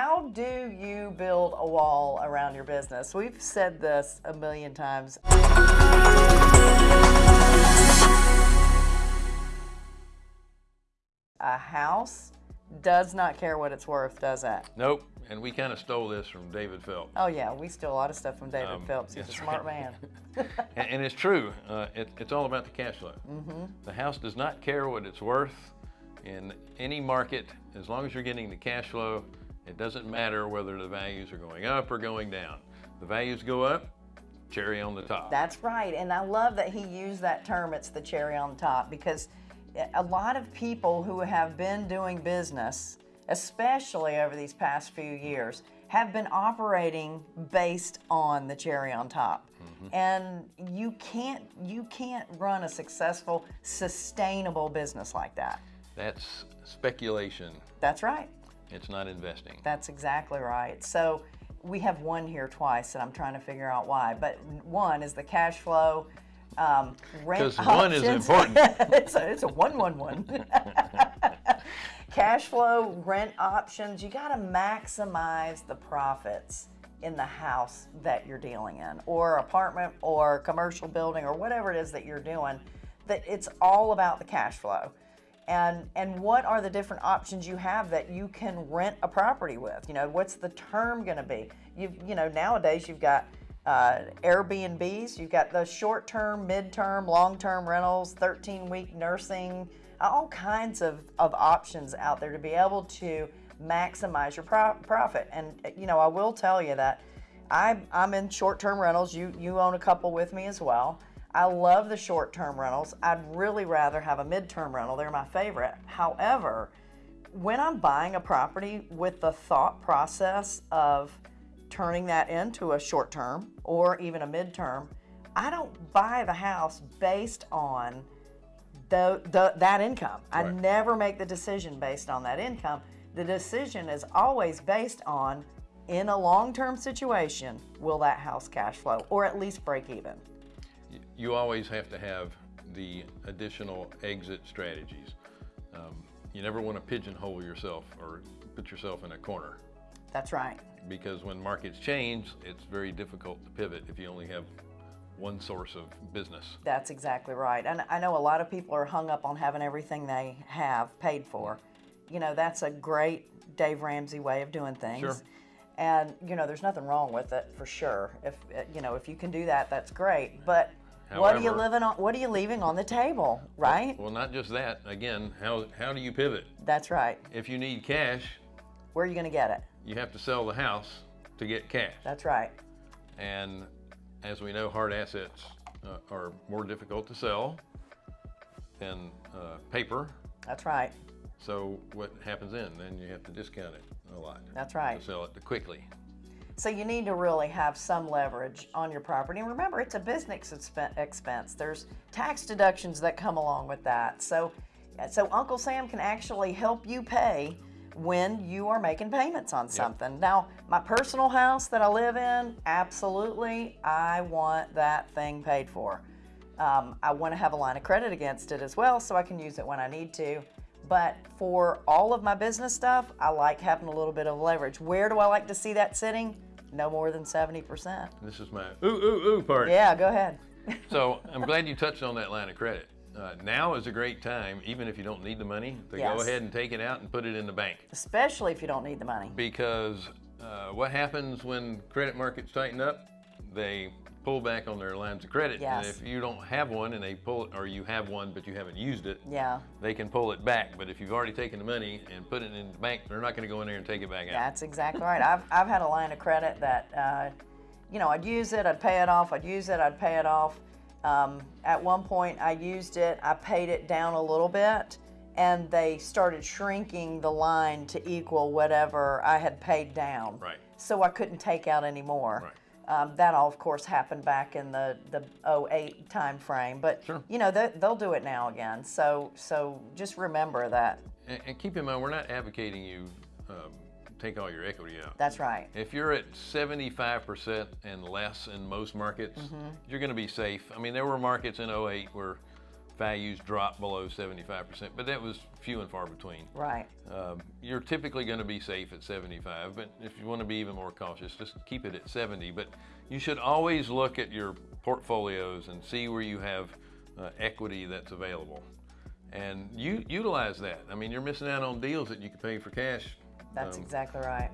how do you build a wall around your business? We've said this a million times. A house does not care what it's worth, does it? Nope. And we kind of stole this from David Phelps. Oh yeah, we steal a lot of stuff from David Um, Phelps. He's a smart right. man. And, and it's true. Uh, it, it's all about the cash flow. Mm-hmm. The house does not care what it's worth in any market. As long as you're getting the cash flow, it doesn't matter whether the values are going up or going down. The values go up, cherry on the top. That's right. And I love that he used that term, it's the cherry on top, because a lot of people who have been doing business, especially over these past few years, have been operating based on the cherry on top. Mm-hmm. And you can't you can't run a successful, sustainable business like that. That's speculation. That's right. It's not investing. That's exactly right. So we have one here twice, and I'm trying to figure out why. But one is the cash flow. Um, rent 'Cause one is important. it's, a, it's a one one one. cash flow, rent options. You got to maximize the profits in the house that you're dealing in, or apartment, or commercial building, or whatever it is that you're doing. That it's all about the cash flow and and what are the different options you have that you can rent a property with? You know what's the term going to be? You you know nowadays you've got uh, airbnbs you've got the short term mid-term long-term rentals 13 week nursing all kinds of, of options out there to be able to maximize your pro- profit. And you know i will tell you that I'm, I'm in short-term rentals. You you own a couple with me as well I love the short term rentals. I'd really rather have a mid-term rental. They're my favorite. However, when I'm buying a property with the thought process of turning that into a short term or even a mid-term, I don't buy the house based on the, the that income. I never make the decision based on that income. The decision is always based on in a long-term situation, will that house cash flow or at least break even? You always have to have the additional exit strategies. Um, you never want to pigeonhole yourself or put yourself in a corner That's right. because when markets change, it's very difficult to pivot if you only have one source of business. That's exactly right. And I know a lot of people are hung up on having everything they have paid for. You know, that's a great Dave Ramsey way of doing things. Sure. And you know, there's nothing wrong with it for sure. If you know, if you can do that, that's great. But what are you living on? What are you leaving on the table, right? Well, not just that. Again, how, how do you pivot? That's right. If you need cash, Where are you going to get it? you have to sell the house to get cash. That's right. And as we know, hard assets uh, are more difficult to sell than uh, paper. That's right. So what happens then? Then you have to discount it a lot. That's right. To sell it quickly. So you need to really have some leverage on your property. And remember, it's a business expense. There's tax deductions that come along with that. So, so Uncle Sam can actually help you pay when you are making payments on something. Now, my personal house that I live in, absolutely, I want that thing paid for. Um, I want to have a line of credit against it as well so I can use it when I need to. But for all of my business stuff, I like having a little bit of leverage. Where do I like to see that sitting? No more than 70%. This is my ooh, ooh, ooh part. Yeah, go ahead. So I'm glad you touched on that line of credit. Uh, now is a great time, even if you don't need the money, to Yes. go ahead and take it out and put it in the bank. Especially if you don't need the money. Because uh, what happens when credit markets tighten up? They pull back on their lines of credit. And if you don't have one and they pull it, or you have one but you haven't used it, Yeah, they can pull it back. But if you've already taken the money and put it in the bank, they're not going to go in there and take it back out. that's exactly right. I've, I've had a line of credit that, uh, you know, I'd use it, I'd pay it off, I'd use it, I'd pay it off. Um, at one point, I used it, I paid it down a little bit, and they started shrinking the line to equal whatever I had paid down. Right. So I couldn't take out any more. Right. Um, that all, of course, happened back in the, the 08 time frame, but Sure. you know they, they'll do it now again. So so just remember that. And, and keep in mind, we're not advocating you um, take all your equity out. That's right. If you're at 75% and less in most markets, Mm-hmm. you're going to be safe. I mean, there were markets in 08 where values drop below 75%, but that was few and far between. Right. Um, you're typically going to be safe at 75, but if you want to be even more cautious, just keep it at 70. But you should always look at your portfolios and see where you have uh, equity that's available. And you utilize that. I mean, you're missing out on deals that you could pay for cash. That's Um, exactly right.